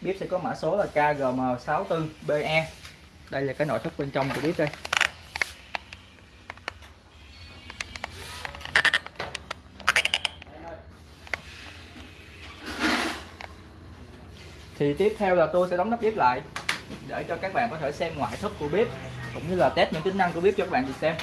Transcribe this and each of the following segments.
bếp sẽ có mã số là KGM64BE đây là cái nội thất bên trong của bếp đây. Thì tiếp theo là tôi sẽ đóng nắp bếp lại, để cho các bạn có thể xem ngoại thất của bếp cũng như là test những tính năng của bếp cho các bạn được xem.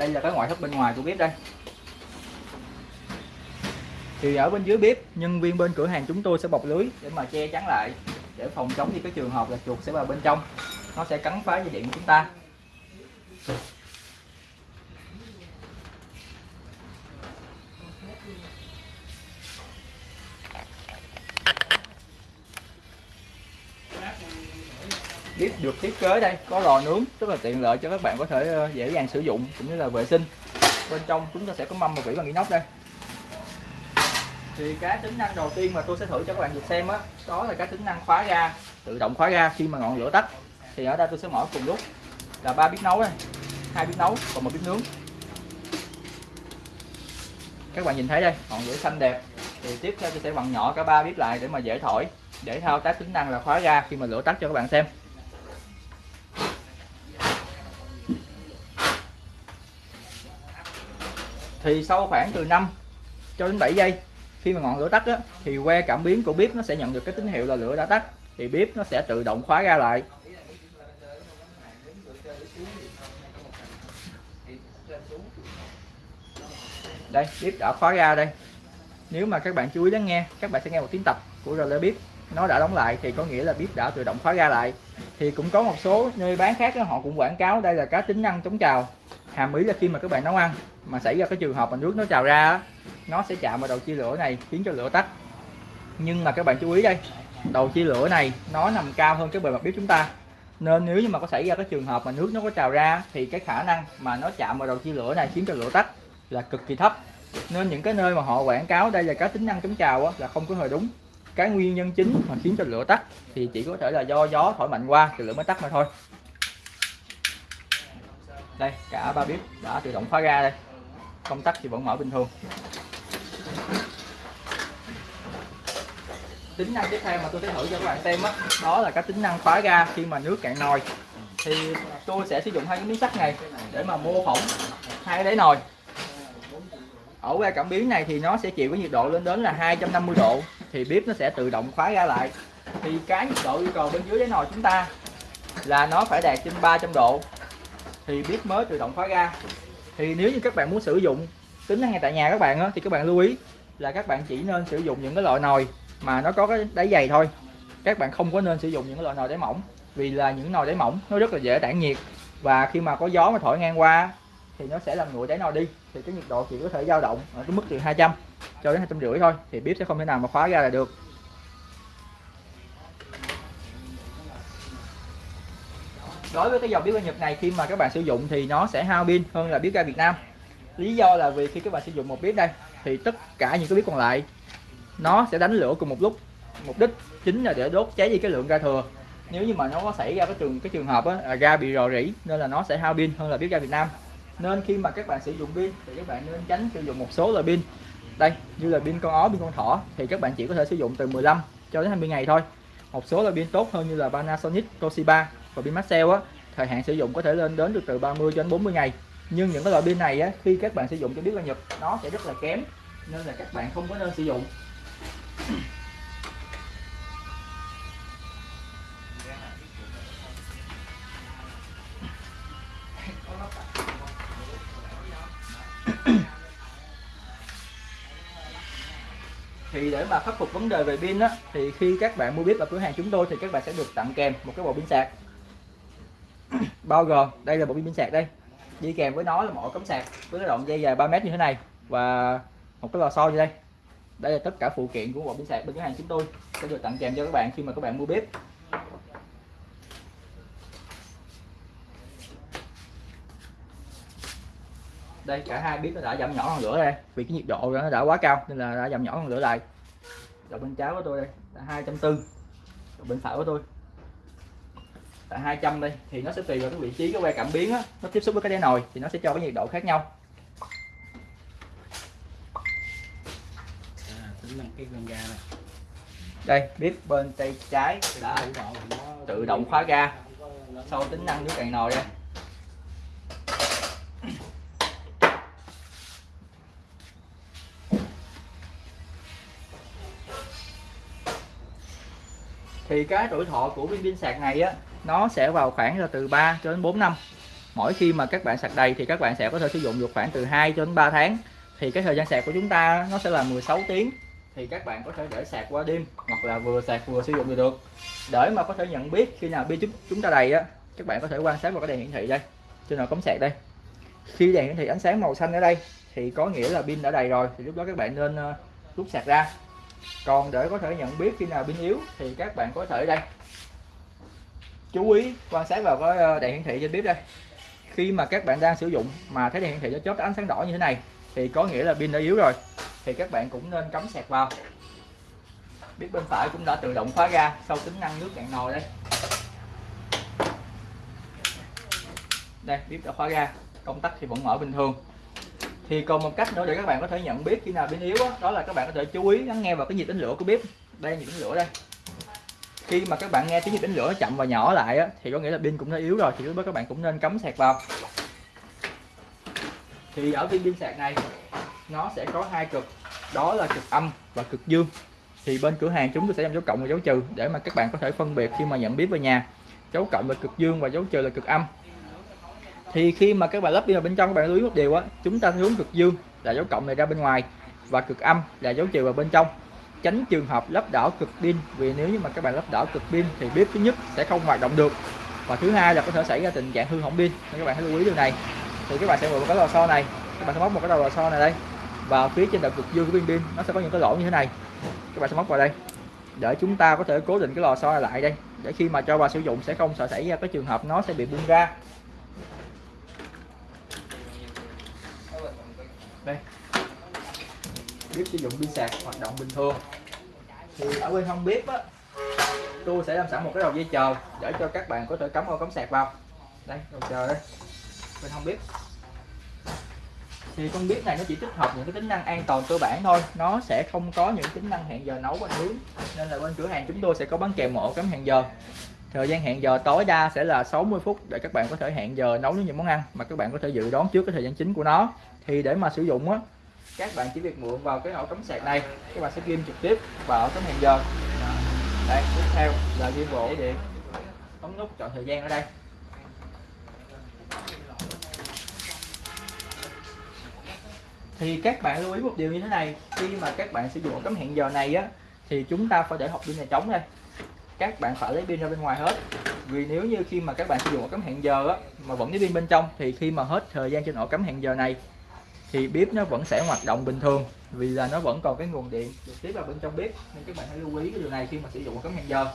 Đây là cái ngoại thất bên ngoài của bếp đây. Thì ở bên dưới bếp, nhân viên bên cửa hàng chúng tôi sẽ bọc lưới để mà che chắn lại, để phòng chống những cái trường hợp là chuột sẽ vào bên trong. Nó sẽ cắn phá dây điện của chúng ta. Bếp được thiết kế đây có lò nướng rất là tiện lợi cho các bạn có thể ờ, dễ dàng sử dụng cũng như là vệ sinh. Bên trong chúng ta sẽ có mâm và vỉ bằng inox đây. Thì cái tính năng đầu tiên mà tôi sẽ thử cho các bạn được xem đó, đó là cái tính năng khóa ga tự động khóa ga khi mà ngọn lửa tắt. Thì ở đây tôi sẽ mở cùng lúc là ba bếp nấu đây hai bếp nấu còn một bếp nướng. Các bạn nhìn thấy đây ngọn lửa xanh đẹp. Thì tiếp theo tôi sẽ bằng nhỏ cả ba bếp lại để mà dễ thổi để thao tác tính năng là khóa ga khi mà lửa tắt cho các bạn xem. Thì sau khoảng từ 5 cho đến 7 giây khi mà ngọn lửa tắt á, thì que cảm biến của bếp nó sẽ nhận được cái tín hiệu là lửa đã tắt thì bếp nó sẽ tự động khóa ra lại. Đây bếp đã khóa ra đây. Nếu mà các bạn chú ý lắng nghe các bạn sẽ nghe một tiếng tập của rơ bếp. Nó đã đóng lại thì có nghĩa là bếp đã tự động khóa ra lại. Thì cũng có một số nơi bán khác đó, họ cũng quảng cáo đây là cái tính năng chống trào hàm ý là khi mà các bạn nấu ăn mà xảy ra cái trường hợp mà nước nó trào ra nó sẽ chạm vào đầu chia lửa này khiến cho lửa tắt. Nhưng mà các bạn chú ý đây đầu chia lửa này nó nằm cao hơn cái bề mặt bếp chúng ta. Nên nếu như mà có xảy ra cái trường hợp mà nước nó có trào ra thì cái khả năng mà nó chạm vào đầu chia lửa này khiến cho lửa tắt là cực kỳ thấp. Nên những cái nơi mà họ quảng cáo đây là cái tính năng chống trào á, là không có hề đúng. Cái nguyên nhân chính mà khiến cho lửa tắt thì chỉ có thể là do gió thổi mạnh qua thì lửa mới tắt mà thôi đây cả ba bếp đã tự động khóa ga đây. Công tắc thì vẫn mở bình thường. Tính năng tiếp theo mà tôi sẽ thử cho các bạn xem đó, đó là các tính năng khóa ga khi mà nước cạn nồi. Thì tôi sẽ sử dụng hai cái miếng sắt này để mà mô phỏng hai cái đáy nồi. Ở que cảm biến này thì nó sẽ chịu cái nhiệt độ lên đến là 250 độ thì bếp nó sẽ tự động khóa ra lại. Thì cái nhiệt độ yêu cầu bên dưới đáy nồi chúng ta là nó phải đạt trên 300 độ thì bếp mới tự động khóa ga. Thì nếu như các bạn muốn sử dụng tính năng ngay tại nhà các bạn á, thì các bạn lưu ý là các bạn chỉ nên sử dụng những cái loại nồi mà nó có cái đáy dày thôi. Các bạn không có nên sử dụng những cái loại nồi đáy mỏng vì là những nồi đáy mỏng nó rất là dễ tản nhiệt và khi mà có gió mà thổi ngang qua thì nó sẽ làm nguội đáy nồi đi. Thì cái nhiệt độ chỉ có thể dao động ở cái mức từ 200 cho đến hai trăm rưỡi thôi thì bếp sẽ không thể nào mà khóa ra là được. Đối với cái dòng bếp ga Nhật này khi mà các bạn sử dụng thì nó sẽ hao pin hơn là bếp ga Việt Nam. Lý do là vì khi các bạn sử dụng một bếp đây thì tất cả những cái bếp còn lại nó sẽ đánh lửa cùng một lúc. Mục đích chính là để đốt cháy đi cái lượng ga thừa. Nếu như mà nó có xảy ra cái trường cái trường hợp á, là ga bị rò rỉ nên là nó sẽ hao pin hơn là bếp ga Việt Nam. Nên khi mà các bạn sử dụng pin thì các bạn nên tránh sử dụng một số loại pin. Đây như là pin con ó pin con thỏ thì các bạn chỉ có thể sử dụng từ 15 cho đến 20 ngày thôi. Một số loại pin tốt hơn như là Panasonic Toshiba và pin Maxell á, thời hạn sử dụng có thể lên đến được từ 30 cho đến 40 ngày. Nhưng những cái loại pin này á, khi các bạn sử dụng cho biết là Nhật, nó sẽ rất là kém, nên là các bạn không có nên sử dụng. Thì để mà khắc phục vấn đề về pin á, thì khi các bạn mua bếp ở cửa hàng chúng tôi thì các bạn sẽ được tặng kèm một cái bộ pin sạc bao gồm đây là bộ pin sạc đây. Đi kèm với nó là một cắm sạc với cái đoạn dây dài 3 mét như thế này và một cái lò xo như đây. Đây là tất cả phụ kiện của bộ pin sạc bên cửa hàng chúng tôi. Sẽ được tặng kèm cho các bạn khi mà các bạn mua bếp. Đây, cả hai bếp nó đã giảm nhỏ hơn lửa đây, vì cái nhiệt độ nó đã quá cao nên là đã giảm nhỏ hơn lửa lại. Rồi bên trái của tôi đây, là hai trăm tư bên phải của tôi là 200 đây thì nó sẽ tùy vào cái vị trí cái que cảm biến á, nó tiếp xúc với cái đáy nồi thì nó sẽ cho cái nhiệt độ khác nhau. À, tính năng cái con ga này. Đây bếp bên tay trái đã tự động khóa ga sau tính năng nước cạn nồi đây thì cái tuổi thọ của viên pin sạc này á nó sẽ vào khoảng là từ 3 cho đến 4 năm. Mỗi khi mà các bạn sạc đầy thì các bạn sẽ có thể sử dụng được khoảng từ 2 cho đến 3 tháng. Thì cái thời gian sạc của chúng ta nó sẽ là 16 tiếng. Thì các bạn có thể để sạc qua đêm hoặc là vừa sạc vừa sử dụng được. Để mà có thể nhận biết khi nào pin chúng ta đầy á, các bạn có thể quan sát vào cái đèn hiển thị đây. Trên nào cắm sạc đây. Khi đèn hiển thị ánh sáng màu xanh ở đây thì có nghĩa là pin đã đầy rồi. Thì lúc đó các bạn nên ờ, rút sạc ra. Còn để có thể nhận biết khi nào pin yếu thì các bạn có thể đây chú ý quan sát vào cái ờ, đèn hiển thị trên bếp đây. Khi mà các bạn đang sử dụng mà thấy đèn hiển thị nó chớp ánh sáng đỏ như thế này thì có nghĩa là pin đã yếu rồi thì các bạn cũng nên cắm sạc vào. Bếp bên phải cũng đã tự động khóa ra sau tính năng nước cạn nồi đây. Đây bếp đã khóa ra công tắc thì vẫn mở bình thường. Thì còn một cách nữa để các bạn có thể nhận biết khi nào pin yếu đó, đó là các bạn có thể chú ý lắng nghe vào cái nhịp đánh lửa của bếp. Đây nhịp đánh lửa đây khi mà các bạn nghe tiếng nhịp đánh lửa nó chậm và nhỏ lại á, thì có nghĩa là pin cũng đã yếu rồi thì lúc đó các bạn cũng nên cắm sạc vào. Thì ở viên pin sạc này nó sẽ có hai cực. Đó là cực âm và cực dương. Thì bên cửa hàng chúng tôi sẽ làm dấu cộng và dấu trừ để mà các bạn có thể phân biệt khi mà nhận biết về nhà. Dấu cộng là cực dương và dấu trừ là cực âm. Thì khi mà các bạn lắp pin vào bên trong các bạn lưu ý một điều á chúng ta hướng cực dương là dấu cộng này ra bên ngoài và cực âm là dấu trừ vào bên trong tránh trường hợp lắp đảo cực pin, vì nếu như mà các bạn lắp đảo cực pin thì bếp thứ nhất sẽ không hoạt động được. Và thứ hai là có thể xảy ra tình trạng hư hỏng pin. Nên các bạn hãy lưu ý điều này, thì các bạn sẽ mượn một cái lò xo này. Các bạn sẽ móc một cái đầu lò xo này đây. Và phía trên đầu cực dương của pin pin, nó sẽ có những cái lỗ như thế này. Các bạn sẽ móc vào đây. Để chúng ta có thể cố định cái lò xo này lại đây. Để khi mà cho vào sử dụng sẽ không sợ xảy ra cái trường hợp nó sẽ bị bung ra. Đây bếp sử dụng pin sạc hoạt động bình thường. Thì ở bên hông bếp á, tôi sẽ làm sẵn một cái đầu dây chờ để cho các bạn có thể cắm ô cắm sạc vào. Đây, đầu chờ đây, bên hông bếp thì con bếp này nó chỉ tích hợp những cái tính năng an toàn cơ bản thôi, nó sẽ không có những tính năng hẹn giờ nấu và nướng nên là bên cửa hàng chúng tôi sẽ có bán kèm một cắm hẹn giờ. Thời gian hẹn giờ tối đa sẽ là 60 phút để các bạn có thể hẹn giờ nấu những món ăn mà các bạn có thể dự đoán trước cái thời gian chính của nó. Thì để mà sử dụng á các bạn chỉ việc mượn vào cái ổ cắm sạc này, các bạn sẽ ghim trực tiếp vào ổ cắm hẹn giờ. Đây, tiếp theo là ghim bộ điện ấn nút chọn thời gian ở đây. Thì các bạn lưu ý một điều như thế này, khi mà các bạn sử dụng cắm hẹn giờ này á, thì chúng ta phải để hộp pin này trống đây. Các bạn phải lấy pin ra bên ngoài hết. Vì nếu như khi mà các bạn sử dụng ổ cắm hẹn giờ á, mà vẫn lấy pin bên trong, thì khi mà hết thời gian trên ổ cắm hẹn giờ này thì bếp nó vẫn sẽ hoạt động bình thường vì là nó vẫn còn cái nguồn điện được tiếp vào bên trong bếp nên các bạn hãy lưu ý cái điều này khi mà sử dụng ổ hẹn giờ.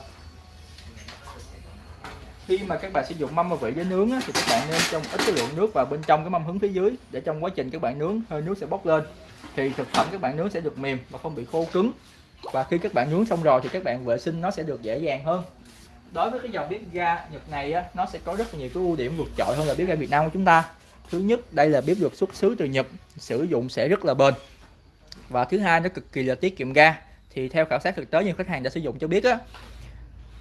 Khi mà các bạn sử dụng mâm và vị với nướng á, thì các bạn nên trong ít cái lượng nước vào bên trong cái mâm hứng phía dưới để trong quá trình các bạn nướng hơi nước sẽ bốc lên. Thì thực phẩm các bạn nướng sẽ được mềm và không bị khô cứng. Và khi các bạn nướng xong rồi thì các bạn vệ sinh nó sẽ được dễ dàng hơn. Đối với cái dòng bếp ga Nhật này á, nó sẽ có rất là nhiều cái ưu điểm vượt trội hơn là bếp ga Việt Nam của chúng ta thứ nhất, đây là bếp được xuất xứ từ Nhật, sử dụng sẽ rất là bền. Và thứ hai, nó cực kỳ là tiết kiệm ga. Thì theo khảo sát thực tế nhiều khách hàng đã sử dụng cho biết á,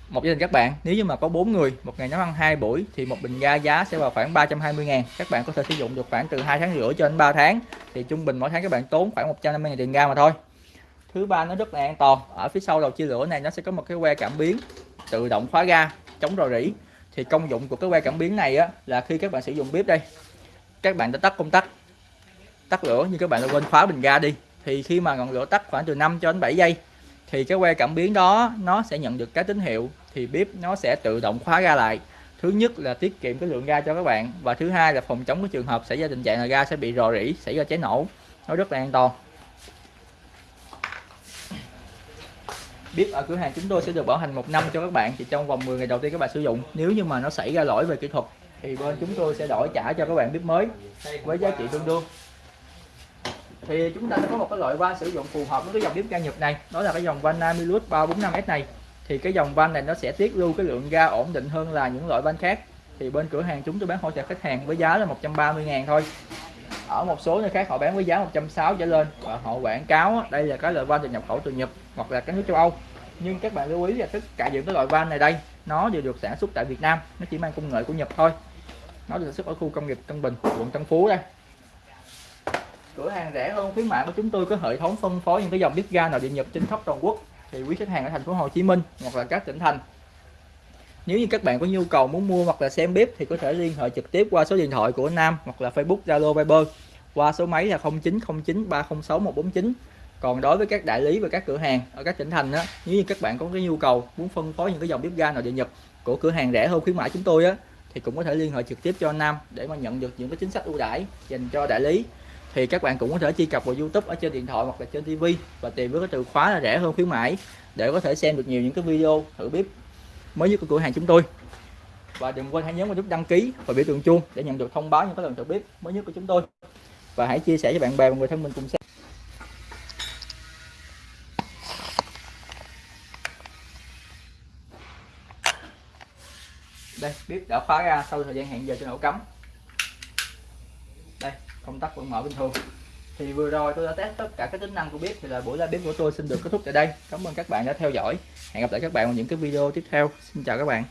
một gia đình các bạn, nếu như mà có 4 người, một ngày nấu ăn hai buổi, thì một bình ga giá sẽ vào khoảng 320 ngàn. Các bạn có thể sử dụng được khoảng từ 2 tháng rưỡi cho đến 3 tháng. Thì trung bình mỗi tháng các bạn tốn khoảng 150 ngàn tiền ga mà thôi. Thứ ba, nó rất là an toàn. Ở phía sau đầu chia lửa này, nó sẽ có một cái que cảm biến tự động khóa ga, chống rò rỉ. Thì công dụng của cái que cảm biến này á, là khi các bạn sử dụng bếp đây các bạn đã tắt công tắc. Tắt lửa nhưng các bạn đã quên khóa bình ga đi. Thì khi mà ngọn lửa tắt khoảng từ 5 cho đến 7 giây, thì cái que cảm biến đó nó sẽ nhận được cái tín hiệu, thì bếp nó sẽ tự động khóa ga lại. Thứ nhất là tiết kiệm cái lượng ga cho các bạn và thứ hai là phòng chống cái trường hợp xảy ra tình trạng là ga sẽ bị rò rỉ, xảy ra cháy nổ. Nó rất là an toàn. Bếp ở cửa hàng chúng tôi sẽ được bảo hành một năm cho các bạn chỉ trong vòng 10 ngày đầu tiên các bạn sử dụng. Nếu như mà nó xảy ra lỗi về kỹ thuật thì bên chúng tôi sẽ đổi trả cho các bạn bếp mới với giá trị tương đương. Thì chúng ta sẽ có một cái loại van sử dụng phù hợp với cái dòng bếp ga nhập này. Đó là cái dòng van Namilus 345S này. Thì cái dòng van này nó sẽ tiết lưu cái lượng ga ổn định hơn là những loại van khác. Thì bên cửa hàng chúng tôi bán hỗ trợ khách hàng với giá là 130 ngàn thôi. Ở một số nơi khác họ bán với giá 160 trở lên. Và họ quảng cáo, đây là cái loại van được nhập khẩu từ Nhật hoặc là các nước châu Âu nhưng các bạn lưu ý là tất cả những cái loại van này đây, nó đều được sản xuất tại Việt Nam, nó chỉ mang công nghệ của Nhật thôi. Nó được sản xuất ở khu công nghiệp Tân Bình, quận Tân Phú đây. Cửa hàng rẻ hơn khuyến mại của chúng tôi có hệ thống phân phối những cái dòng bếp ga nội địa Nhật trên khắp toàn quốc. Thì quý khách hàng ở thành phố Hồ Chí Minh hoặc là các tỉnh thành. Nếu như các bạn có nhu cầu muốn mua hoặc là xem bếp thì có thể liên hệ trực tiếp qua số điện thoại của Nam hoặc là Facebook Zalo Viber qua số máy là 0909 306 149 còn đối với các đại lý và các cửa hàng ở các tỉnh thành á, nếu như các bạn có cái nhu cầu muốn phân phối những cái dòng bếp ga nội địa Nhật của cửa hàng rẻ hơn khuyến mãi chúng tôi á, thì cũng có thể liên hệ trực tiếp cho Nam để mà nhận được những cái chính sách ưu đãi dành cho đại lý. Thì các bạn cũng có thể truy cập vào YouTube ở trên điện thoại hoặc là trên TV và tìm với cái từ khóa là rẻ hơn khuyến mãi để có thể xem được nhiều những cái video, thử bếp mới nhất của cửa hàng chúng tôi. Và đừng quên hãy nhấn vào nút đăng ký và biểu tượng chuông để nhận được thông báo những cái lần thử bếp mới nhất của chúng tôi. Và hãy chia sẻ cho bạn bè và người thân mình cùng xem. Đây bếp đã khóa ra sau thời gian hẹn giờ cho nổ cắm. Đây, công tắc vẫn mở bình thường. Thì vừa rồi tôi đã test tất cả các tính năng của bếp, thì là buổi live bếp của tôi xin được kết thúc tại đây. Cảm ơn các bạn đã theo dõi. Hẹn gặp lại các bạn vào những cái video tiếp theo. Xin chào các bạn.